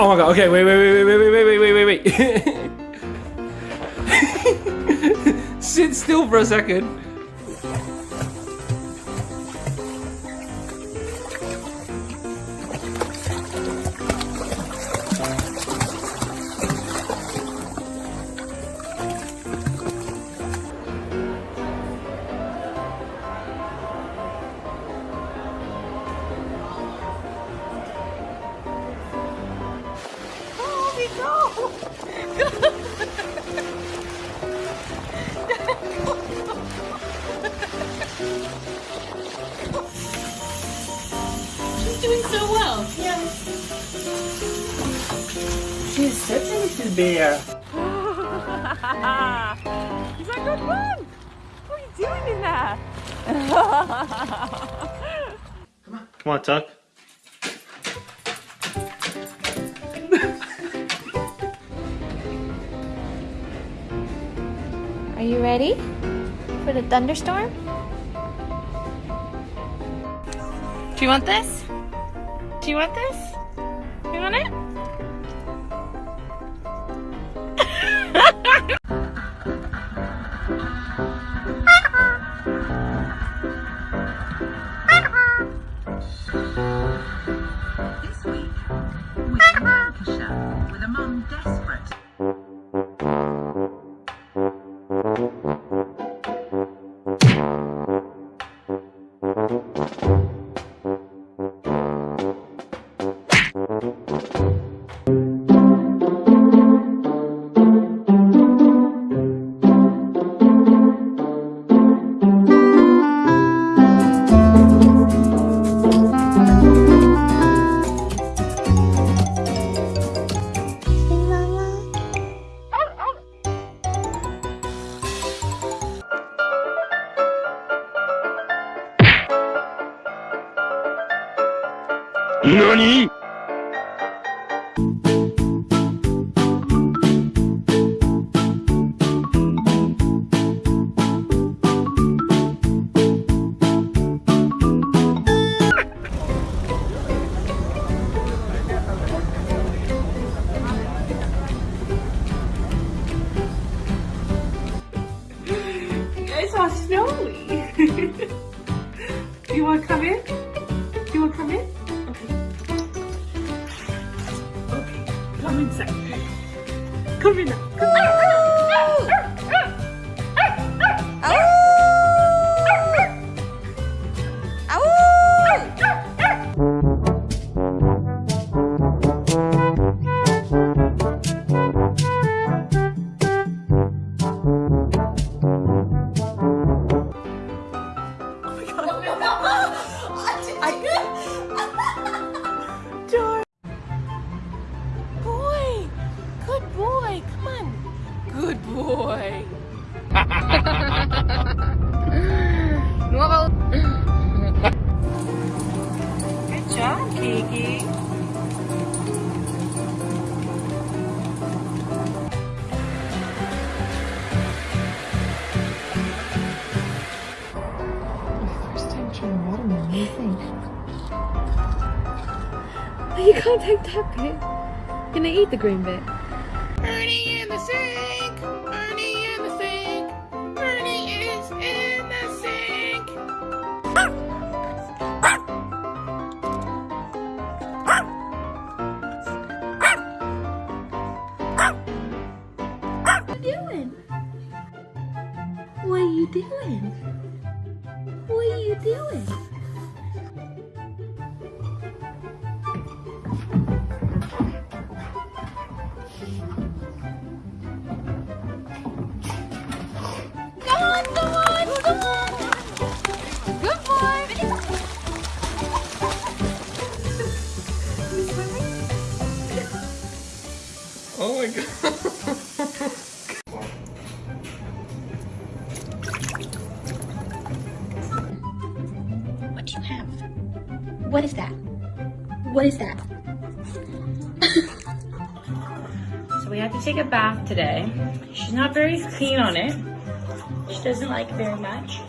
Oh god. Okay, wait, wait, wait, wait, wait, wait, wait, wait, wait, wait. Sit still for a second. She's doing so well. Yeah. She's such a little bear. He's like, good run. What are you doing in there? Come on. Come on, Tuck. You ready for the thunderstorm? Do you want this? Do you want this? You want it? NANI?! It's all snowy. You want to come in? Come inside. Come in. Come! Boy! Come on! Good boy! Good job, Kiki. First time trying watermelon, what do you think? You can't take that bit. Gonna eat the green bit. In the sink! In the sink! Is in the sink! What you doing? What are you doing? What are you doing? What is that? What is that? So we have to take a bath today. She's not very keen on it. She doesn't like very much.